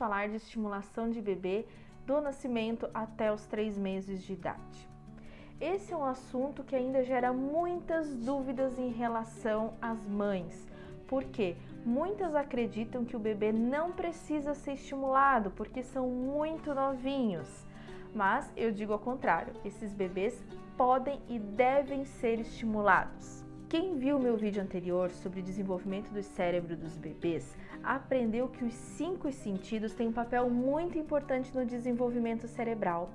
falar de estimulação de bebê do nascimento até os três meses de idade. Esse é um assunto que ainda gera muitas dúvidas em relação às mães. Por quê? Muitas acreditam que o bebê não precisa ser estimulado porque são muito novinhos. Mas eu digo ao contrário, esses bebês podem e devem ser estimulados. Quem viu meu vídeo anterior sobre desenvolvimento do cérebro dos bebês aprendeu que os cinco sentidos têm um papel muito importante no desenvolvimento cerebral.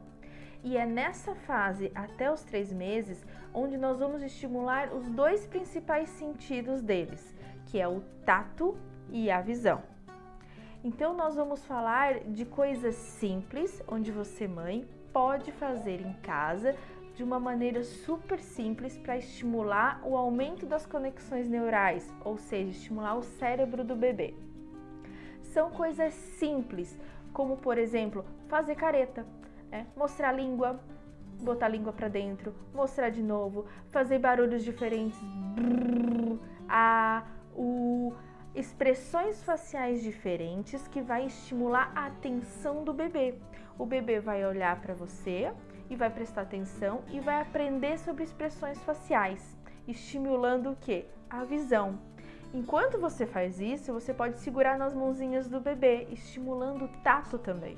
E é nessa fase, até os três meses, onde nós vamos estimular os dois principais sentidos deles, que é o tato e a visão. Então, nós vamos falar de coisas simples, onde você, mãe, pode fazer em casa de uma maneira super simples para estimular o aumento das conexões neurais, ou seja, estimular o cérebro do bebê. São coisas simples, como por exemplo, fazer careta, né? mostrar a língua, botar a língua para dentro, mostrar de novo, fazer barulhos diferentes, brrr, a, o, expressões faciais diferentes que vai estimular a atenção do bebê. O bebê vai olhar para você e vai prestar atenção e vai aprender sobre expressões faciais, estimulando o que? A visão. Enquanto você faz isso, você pode segurar nas mãozinhas do bebê, estimulando o tato também.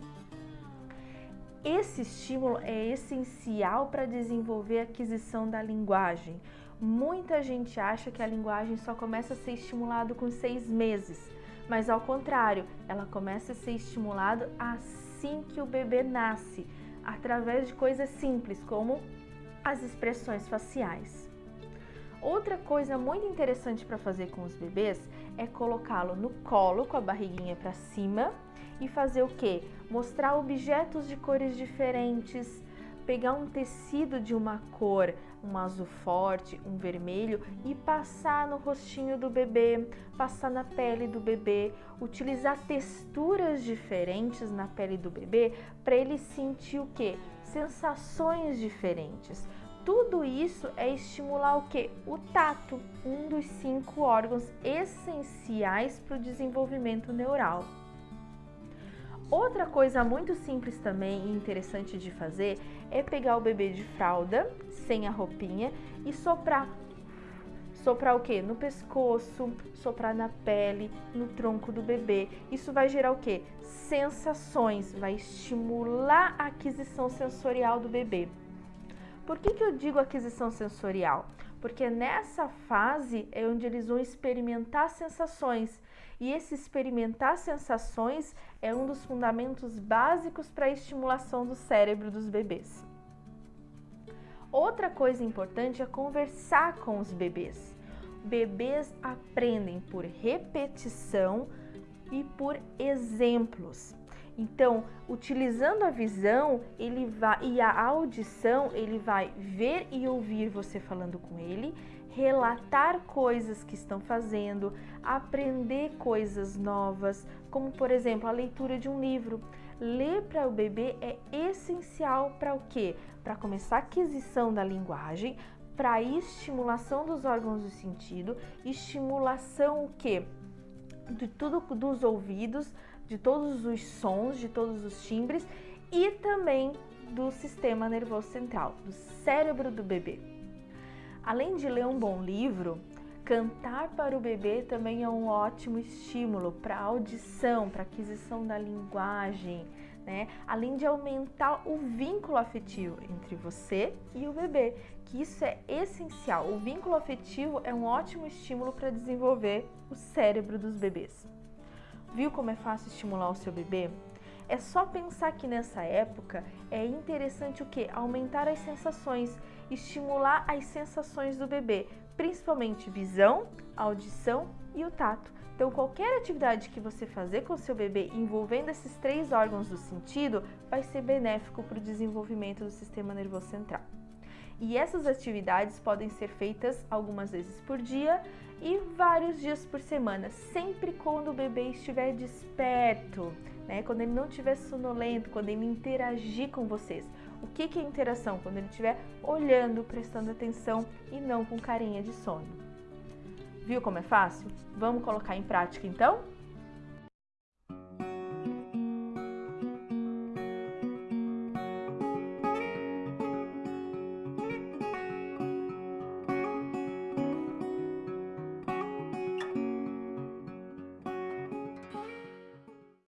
Esse estímulo é essencial para desenvolver a aquisição da linguagem. Muita gente acha que a linguagem só começa a ser estimulada com seis meses, mas ao contrário, ela começa a ser estimulada assim que o bebê nasce, através de coisas simples como as expressões faciais. Outra coisa muito interessante para fazer com os bebês é colocá-lo no colo com a barriguinha para cima e fazer o que? Mostrar objetos de cores diferentes, pegar um tecido de uma cor, um azul forte, um vermelho e passar no rostinho do bebê, passar na pele do bebê, utilizar texturas diferentes na pele do bebê para ele sentir o que? Sensações diferentes. Tudo isso é estimular o que? O tato, um dos cinco órgãos essenciais para o desenvolvimento neural. Outra coisa muito simples também e interessante de fazer é pegar o bebê de fralda, sem a roupinha, e soprar. Soprar o que? No pescoço, soprar na pele, no tronco do bebê. Isso vai gerar o que? Sensações, vai estimular a aquisição sensorial do bebê. Por que, que eu digo aquisição sensorial? Porque nessa fase é onde eles vão experimentar sensações e esse experimentar sensações é um dos fundamentos básicos para a estimulação do cérebro dos bebês. Outra coisa importante é conversar com os bebês. Bebês aprendem por repetição e por exemplos. Então, utilizando a visão ele vai, e a audição, ele vai ver e ouvir você falando com ele relatar coisas que estão fazendo, aprender coisas novas, como por exemplo a leitura de um livro. Ler para o bebê é essencial para o quê? Para começar a aquisição da linguagem, para estimulação dos órgãos do sentido, estimulação o quê? De tudo dos ouvidos, de todos os sons, de todos os timbres e também do sistema nervoso central, do cérebro do bebê. Além de ler um bom livro, cantar para o bebê também é um ótimo estímulo para audição, para aquisição da linguagem, né? Além de aumentar o vínculo afetivo entre você e o bebê, que isso é essencial. O vínculo afetivo é um ótimo estímulo para desenvolver o cérebro dos bebês. Viu como é fácil estimular o seu bebê? É só pensar que nessa época é interessante o que? Aumentar as sensações, estimular as sensações do bebê, principalmente visão, audição e o tato. Então, qualquer atividade que você fazer com seu bebê envolvendo esses três órgãos do sentido vai ser benéfico para o desenvolvimento do sistema nervoso central. E essas atividades podem ser feitas algumas vezes por dia e vários dias por semana, sempre quando o bebê estiver desperto né? Quando ele não estiver sonolento, quando ele interagir com vocês. O que, que é interação? Quando ele estiver olhando, prestando atenção e não com carinha de sono. Viu como é fácil? Vamos colocar em prática então?